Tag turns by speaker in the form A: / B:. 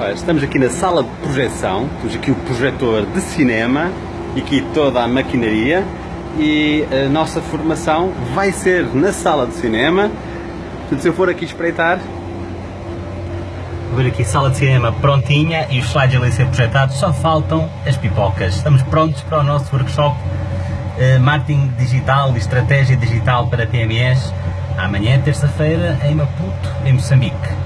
A: Olha, estamos aqui na sala de projeção, temos aqui o projetor de cinema e aqui toda a maquinaria e a nossa formação vai ser na sala de cinema. Portanto, se eu for aqui espreitar,
B: Vou ver aqui sala de cinema prontinha e os slides ali ser projetados, só faltam as pipocas. Estamos prontos para o nosso workshop eh, Marketing Digital e Estratégia Digital para PMEs, amanhã, terça-feira, em Maputo, em Moçambique.